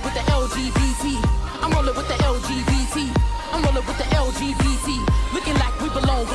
rolling with the LGBT. I'm rolling with the LGBT. I'm rolling with the LGBT. Looking like we belong,